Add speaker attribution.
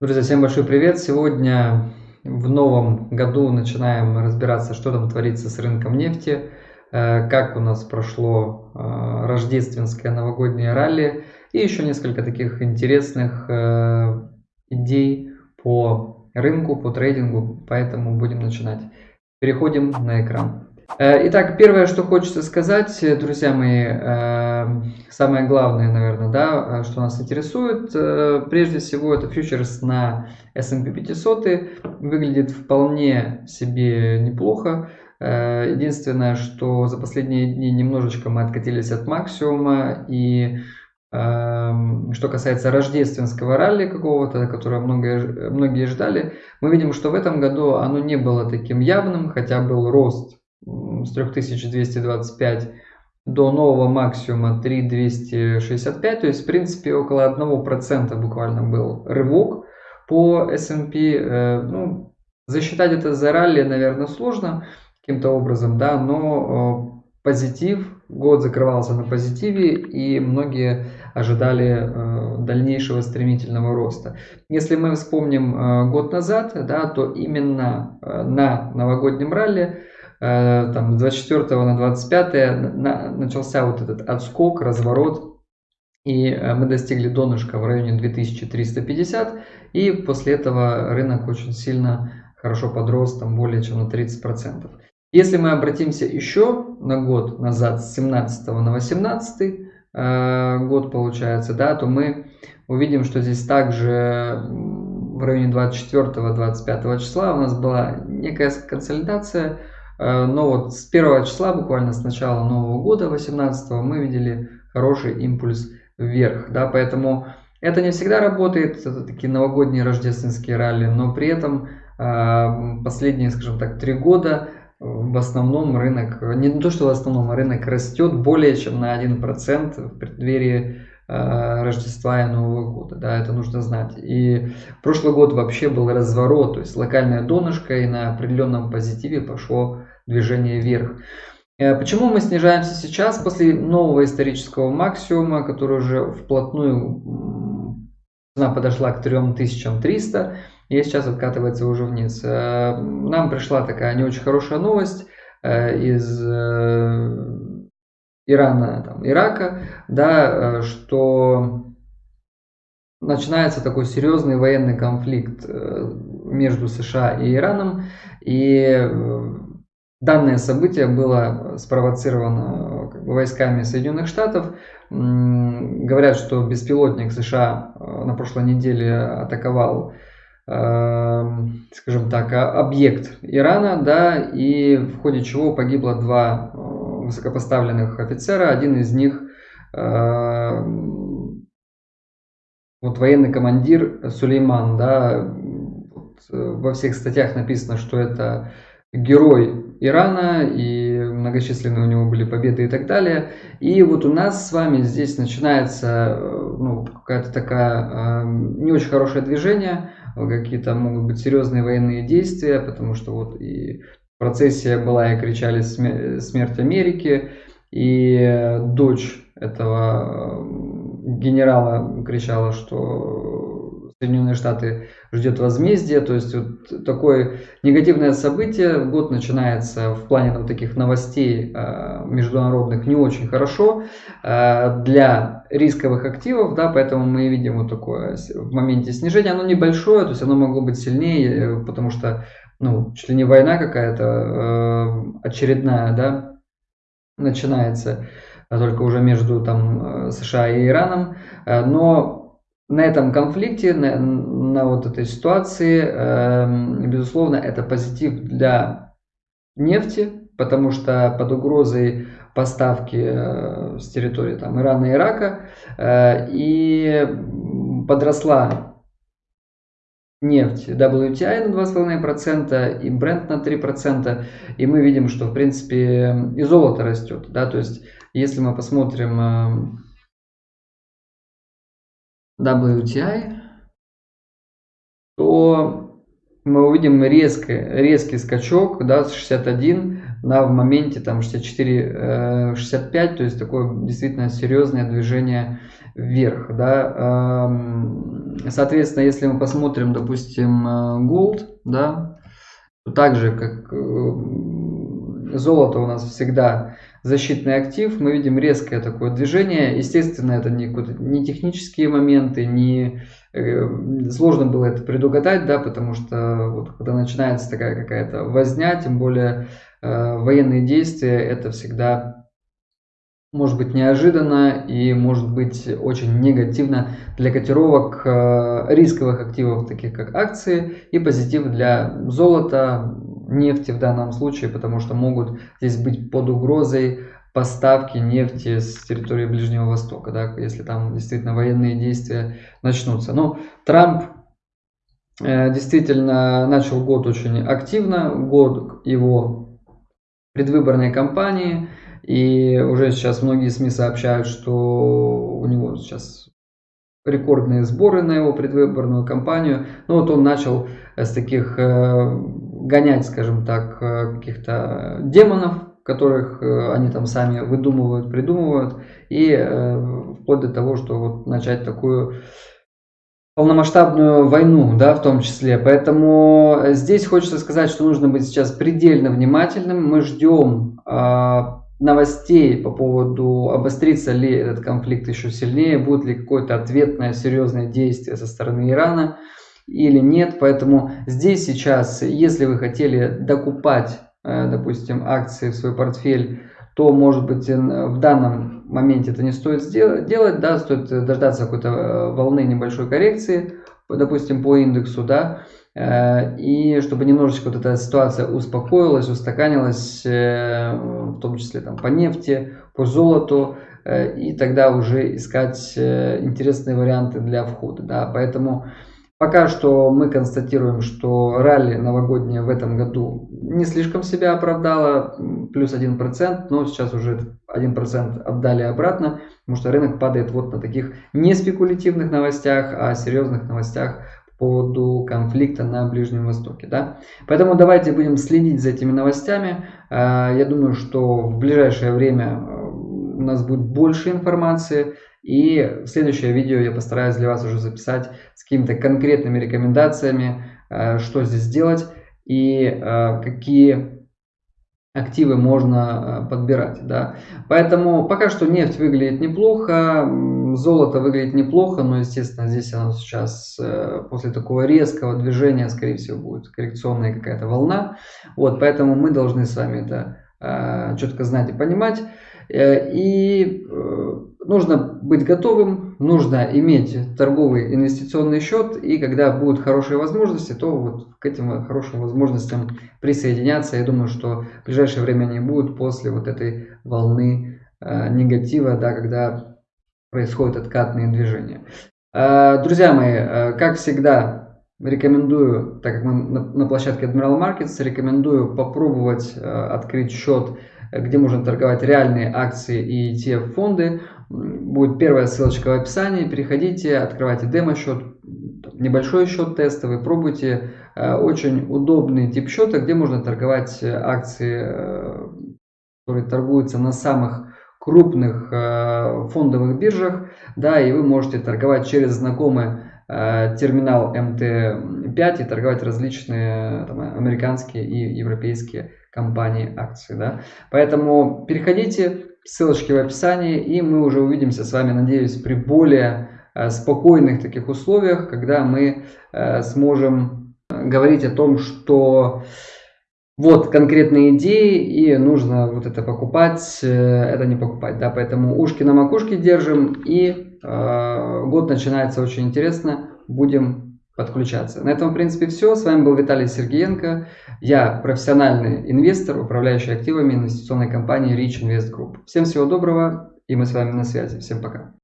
Speaker 1: Друзья, всем большой привет! Сегодня в новом году начинаем разбираться, что там творится с рынком нефти, э, как у нас прошло э, рождественское новогоднее ралли и еще несколько таких интересных э, идей по рынку, по трейдингу, поэтому будем начинать. Переходим на экран. Э, итак, первое, что хочется сказать, э, друзья мои, э, самое главное, наверное, да, что нас интересует, прежде всего, это фьючерс на S&P 500, выглядит вполне себе неплохо. Единственное, что за последние дни немножечко мы откатились от максимума, и что касается рождественского ралли какого-то, которое многие, многие ждали, мы видим, что в этом году оно не было таким явным, хотя был рост с 3225 до нового максимума 3265, то есть в принципе около 1% буквально был рывок по S&P. Э, ну, засчитать это за ралли, наверное, сложно каким-то образом, да, но э, позитив, год закрывался на позитиве и многие ожидали э, дальнейшего стремительного роста. Если мы вспомним год назад, да, то именно на новогоднем ралли там, с 24 на 25 на, начался вот этот отскок, разворот, и э, мы достигли донышка в районе 2350, и после этого рынок очень сильно хорошо подрос, там более чем на 30%. Если мы обратимся еще на год назад, с 17 на 18 э, год получается, да, то мы увидим, что здесь также в районе 24-25 числа у нас была некая консолидация, Э, но вот с первого числа, буквально с начала Нового года, 18 мы видели хороший импульс вверх. Да, поэтому это не всегда работает, это такие новогодние рождественские ралли, но при этом э, последние, скажем так, три года в основном рынок, не то что в основном, а рынок растет более чем на 1% в преддверии Э, Рождества и Нового года, да, это нужно знать. И прошлый год вообще был разворот, то есть локальное донышко и на определенном позитиве пошло движение вверх. Э, почему мы снижаемся сейчас после нового исторического максимума, который уже вплотную цена подошла к 3300 и сейчас откатывается уже вниз. Э, нам пришла такая не очень хорошая новость из Ирана, там, Ирака, да, э, что начинается такой серьезный военный конфликт э, между США и Ираном, и э, данное событие было спровоцировано как бы, войсками Соединенных Штатов. Говорят, что беспилотник США на прошлой неделе атаковал скажем так, объект Ирана, да, и в ходе чего погибло два высокопоставленных офицера. Один из них э, вот военный командир Сулейман, да, вот, э, во всех статьях написано, что это герой Ирана, и многочисленные у него были победы и так далее. И вот у нас с вами здесь начинается э, ну, какая-то такая э, не очень хорошее движение, какие-то могут быть серьезные военные действия, потому что вот и процессия была и кричали смерть Америки, и дочь этого генерала кричала, что Соединенные Штаты ждет возмездие, то есть вот такое негативное событие, год начинается в плане вот таких новостей э, международных не очень хорошо э, для рисковых активов, да, поэтому мы видим вот такое в моменте снижения, оно небольшое, то есть оно могло быть сильнее, потому что ну, чуть ли не война какая-то э, очередная, да, начинается, а только уже между там э, США и Ираном, э, но на этом конфликте, на, на вот этой ситуации, э, безусловно, это позитив для нефти, потому что под угрозой поставки э, с территории там, Ирана и Ирака э, и подросла нефть WTI на 2,5% и Brent на 3%. И мы видим, что в принципе и золото растет. Да? То есть если мы посмотрим э, WTI, то мы увидим резко, резкий скачок да, с 61 на в моменте там 64-65, э, то есть такое действительно серьезное движение вверх. Да. Соответственно, если мы посмотрим, допустим, Gold, да, то так же, как золото у нас всегда защитный актив, мы видим резкое такое движение. Естественно, это не, не технические моменты, не э, сложно было это предугадать, да, потому что вот, когда начинается такая какая-то возня, тем более э, военные действия, это всегда может быть неожиданно и может быть очень негативно для котировок э, рисковых активов, таких как акции, и позитив для золота, нефти в данном случае, потому что могут здесь быть под угрозой поставки нефти с территории Ближнего Востока, да, если там действительно военные действия начнутся. Но Трамп э, действительно начал год очень активно, год его предвыборной кампании, и уже сейчас многие СМИ сообщают, что у него сейчас рекордные сборы на его предвыборную кампанию. Ну вот он начал с таких э, гонять, скажем так, э, каких-то демонов, которых э, они там сами выдумывают, придумывают, и э, вплоть до того, что вот начать такую полномасштабную войну, да, в том числе. Поэтому здесь хочется сказать, что нужно быть сейчас предельно внимательным. Мы ждем э, новостей по поводу, обострится ли этот конфликт еще сильнее, будет ли какое-то ответное серьезное действие со стороны Ирана или нет. Поэтому здесь сейчас, если вы хотели докупать, э, допустим, акции в свой портфель, то, может быть, в данном моменте это не стоит делать, да, стоит дождаться какой-то э, волны небольшой коррекции, допустим, по индексу, да, и чтобы немножечко вот эта ситуация успокоилась, устаканилась, в том числе там по нефти, по золоту, и тогда уже искать интересные варианты для входа, да, поэтому Пока что мы констатируем, что ралли новогоднее в этом году не слишком себя оправдало, плюс 1%, но сейчас уже 1% отдали обратно, потому что рынок падает вот на таких не спекулятивных новостях, а серьезных новостях поводу конфликта на Ближнем Востоке. Да? Поэтому давайте будем следить за этими новостями. А, я думаю, что в ближайшее время э, у нас будет больше информации. И следующее видео я постараюсь для вас уже записать с какими-то конкретными рекомендациями, э, что здесь делать и э, какие активы можно подбирать. Да. Поэтому пока что нефть выглядит неплохо, золото выглядит неплохо, но, естественно, здесь оно сейчас после такого резкого движения, скорее всего, будет коррекционная какая-то волна. Вот, поэтому мы должны с вами это четко знать и понимать. И нужно быть готовым, нужно иметь торговый инвестиционный счет, и когда будут хорошие возможности, то вот к этим хорошим возможностям присоединяться. Я думаю, что в ближайшее время они будут после вот этой волны э, негатива, да, когда происходят откатные движения. Э, друзья мои, э, как всегда, рекомендую, так как мы на, площадке Admiral Markets, рекомендую попробовать э, открыть счет где можно торговать реальные акции и ETF-фонды. Будет первая ссылочка в описании. Переходите, открывайте демо-счет, небольшой счет тестовый, пробуйте. Очень удобный тип счета, где можно торговать акции, которые торгуются на самых крупных э, фондовых биржах, да, и вы можете торговать через знакомый терминал МТ5 и торговать различные там, американские и европейские компании акции. Да? Поэтому переходите, ссылочки в описании, и мы уже увидимся с вами, надеюсь, при более э, спокойных таких условиях, когда мы э, сможем э, говорить о том, что вот конкретные идеи и нужно вот это покупать, это не покупать, да, поэтому ушки на макушке держим и э, год начинается очень интересно, будем подключаться. На этом, в принципе, все. С вами был Виталий Сергеенко. Я профессиональный инвестор, управляющий активами инвестиционной компании Rich Invest Group. Всем всего доброго, и мы с вами на связи. Всем пока.